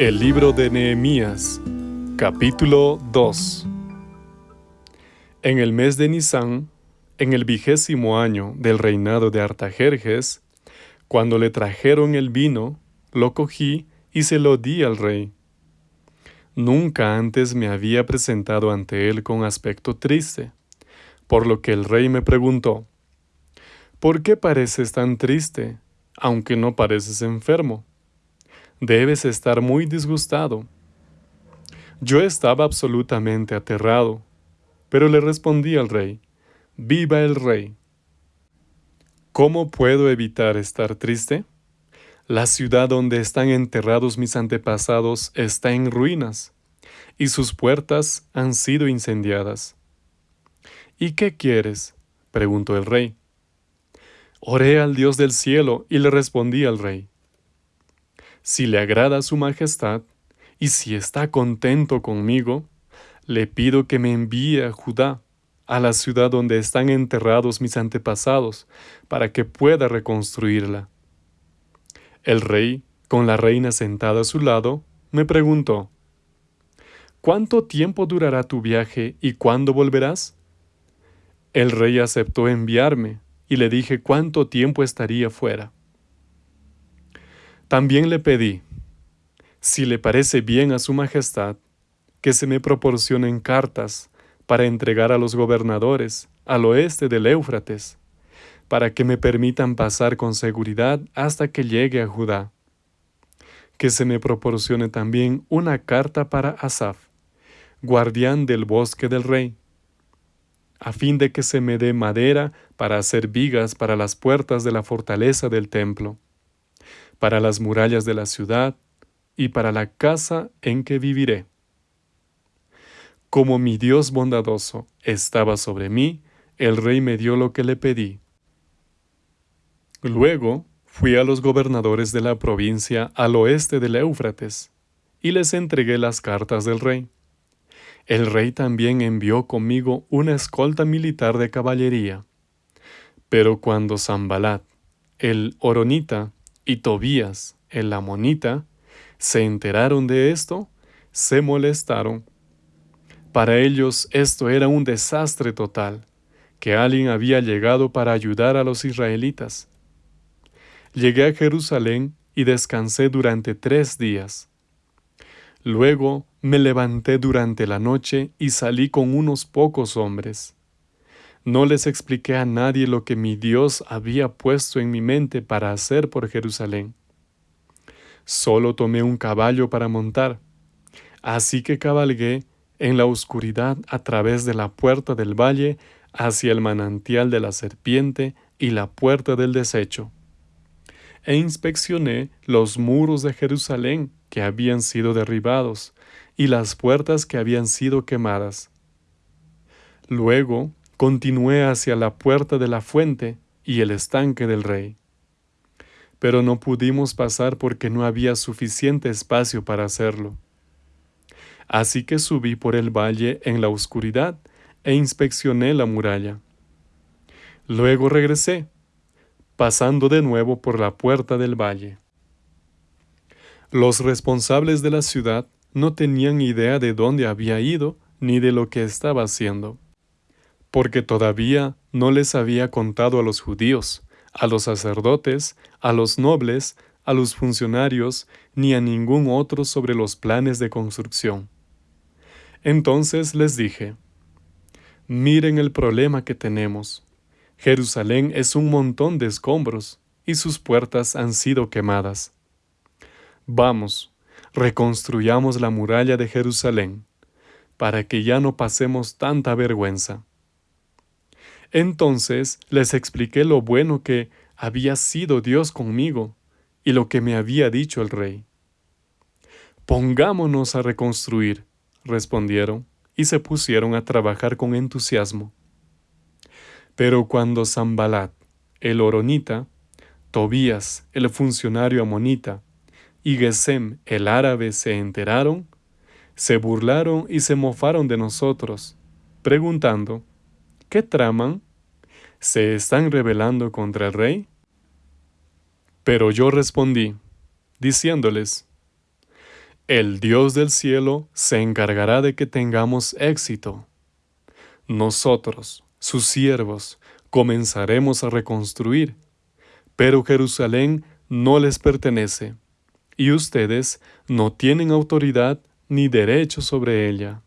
El libro de Nehemías, capítulo 2 En el mes de Nisan, en el vigésimo año del reinado de Artajerjes, cuando le trajeron el vino, lo cogí y se lo di al rey. Nunca antes me había presentado ante él con aspecto triste, por lo que el rey me preguntó, ¿Por qué pareces tan triste, aunque no pareces enfermo? Debes estar muy disgustado. Yo estaba absolutamente aterrado, pero le respondí al rey, Viva el rey. ¿Cómo puedo evitar estar triste? La ciudad donde están enterrados mis antepasados está en ruinas, y sus puertas han sido incendiadas. ¿Y qué quieres? preguntó el rey. Oré al Dios del cielo y le respondí al rey si le agrada su majestad, y si está contento conmigo, le pido que me envíe a Judá, a la ciudad donde están enterrados mis antepasados, para que pueda reconstruirla. El rey, con la reina sentada a su lado, me preguntó, ¿Cuánto tiempo durará tu viaje y cuándo volverás? El rey aceptó enviarme, y le dije cuánto tiempo estaría fuera. También le pedí, si le parece bien a su Majestad, que se me proporcionen cartas para entregar a los gobernadores al oeste del Éufrates, para que me permitan pasar con seguridad hasta que llegue a Judá. Que se me proporcione también una carta para Asaf, guardián del bosque del rey, a fin de que se me dé madera para hacer vigas para las puertas de la fortaleza del templo para las murallas de la ciudad y para la casa en que viviré. Como mi Dios bondadoso estaba sobre mí, el rey me dio lo que le pedí. Luego fui a los gobernadores de la provincia al oeste del Éufrates, y les entregué las cartas del rey. El rey también envió conmigo una escolta militar de caballería. Pero cuando Zambalat, el Oronita, y Tobías, el amonita, se enteraron de esto, se molestaron. Para ellos esto era un desastre total, que alguien había llegado para ayudar a los israelitas. Llegué a Jerusalén y descansé durante tres días. Luego me levanté durante la noche y salí con unos pocos hombres. No les expliqué a nadie lo que mi Dios había puesto en mi mente para hacer por Jerusalén. Solo tomé un caballo para montar. Así que cabalgué en la oscuridad a través de la puerta del valle hacia el manantial de la serpiente y la puerta del desecho. E inspeccioné los muros de Jerusalén que habían sido derribados y las puertas que habían sido quemadas. Luego continué hacia la puerta de la fuente y el estanque del rey. Pero no pudimos pasar porque no había suficiente espacio para hacerlo. Así que subí por el valle en la oscuridad e inspeccioné la muralla. Luego regresé, pasando de nuevo por la puerta del valle. Los responsables de la ciudad no tenían idea de dónde había ido ni de lo que estaba haciendo porque todavía no les había contado a los judíos, a los sacerdotes, a los nobles, a los funcionarios, ni a ningún otro sobre los planes de construcción. Entonces les dije, miren el problema que tenemos. Jerusalén es un montón de escombros y sus puertas han sido quemadas. Vamos, reconstruyamos la muralla de Jerusalén, para que ya no pasemos tanta vergüenza. Entonces les expliqué lo bueno que había sido Dios conmigo y lo que me había dicho el rey. Pongámonos a reconstruir, respondieron, y se pusieron a trabajar con entusiasmo. Pero cuando Zambalat, el oronita, Tobías, el funcionario amonita, y Gesem, el árabe, se enteraron, se burlaron y se mofaron de nosotros, preguntando, ¿Qué traman? ¿Se están rebelando contra el rey? Pero yo respondí, diciéndoles, El Dios del cielo se encargará de que tengamos éxito. Nosotros, sus siervos, comenzaremos a reconstruir, pero Jerusalén no les pertenece, y ustedes no tienen autoridad ni derecho sobre ella.